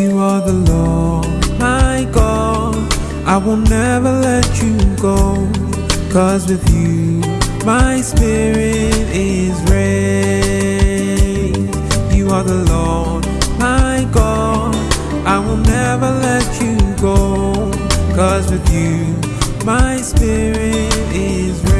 you are the Lord, my God. I will never let you go, cause with you my spirit is raised. You are the Lord, my God. I will never let you go, cause with you my spirit is raised.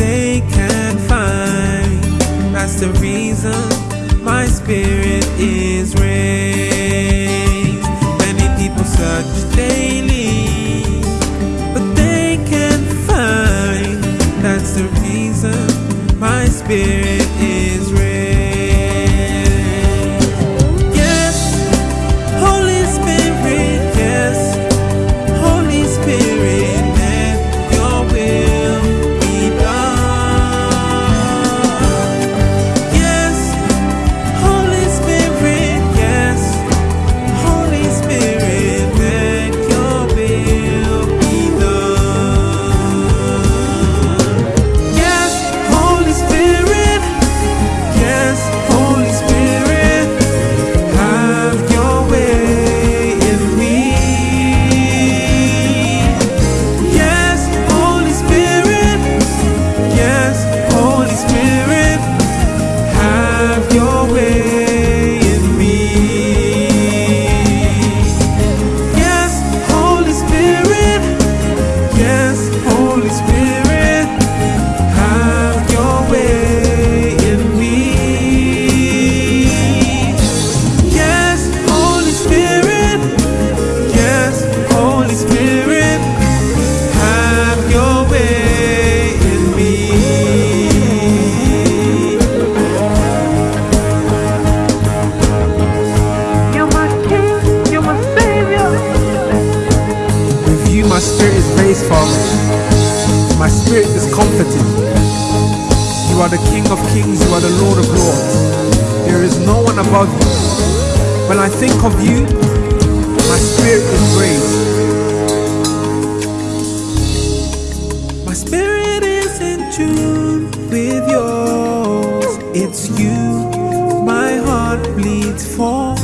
they can't find. That's the reason my spirit is raised. Many people search daily, but they can't find. That's the reason my spirit You are the King of kings, you are the Lord of lords. There is no one above you. When I think of you, my spirit is raised. My spirit is in tune with yours. It's you my heart bleeds for.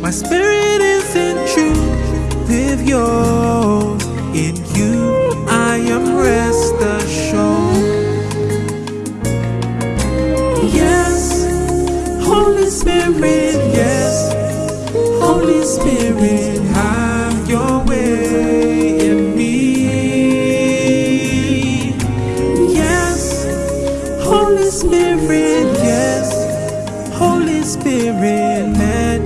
My spirit is in tune with yours. Spirit, your way in me. Yes, Holy Spirit, yes. Holy Spirit, let